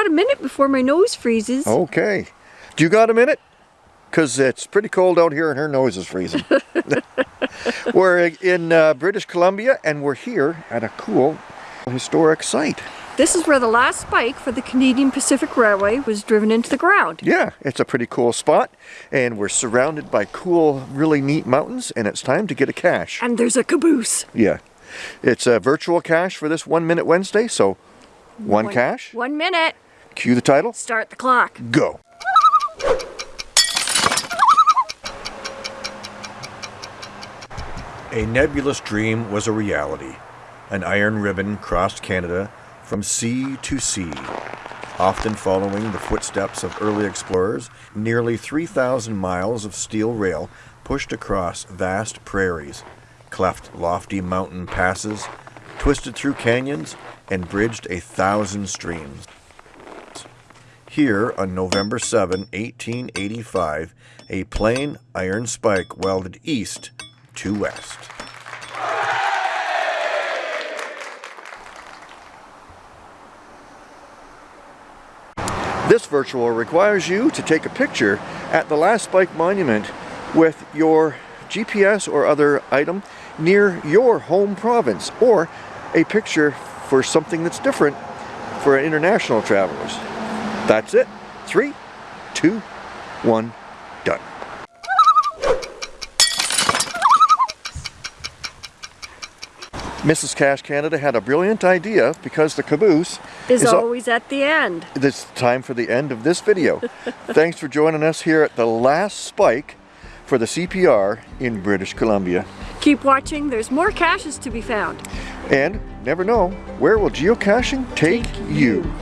got a minute before my nose freezes. Okay. Do you got a minute? Because it's pretty cold out here and her nose is freezing. we're in uh, British Columbia and we're here at a cool historic site. This is where the last spike for the Canadian Pacific Railway was driven into the ground. Yeah, it's a pretty cool spot and we're surrounded by cool, really neat mountains and it's time to get a cache. And there's a caboose. Yeah. It's a virtual cache for this One Minute Wednesday, so one, one cache. One minute. Cue the title. Start the clock. Go. A nebulous dream was a reality. An iron ribbon crossed Canada from sea to sea. Often following the footsteps of early explorers, nearly 3,000 miles of steel rail pushed across vast prairies, cleft lofty mountain passes, twisted through canyons, and bridged a thousand streams. Here, on November 7, 1885, a plain iron spike welded east to west. This virtual requires you to take a picture at the last spike monument with your GPS or other item near your home province or a picture for something that's different for international travelers. That's it. Three, two, one, done. Mrs. Cache Canada had a brilliant idea because the caboose is, is always at the end. It's time for the end of this video. Thanks for joining us here at the last spike for the CPR in British Columbia. Keep watching, there's more caches to be found. And never know, where will geocaching take, take you? you?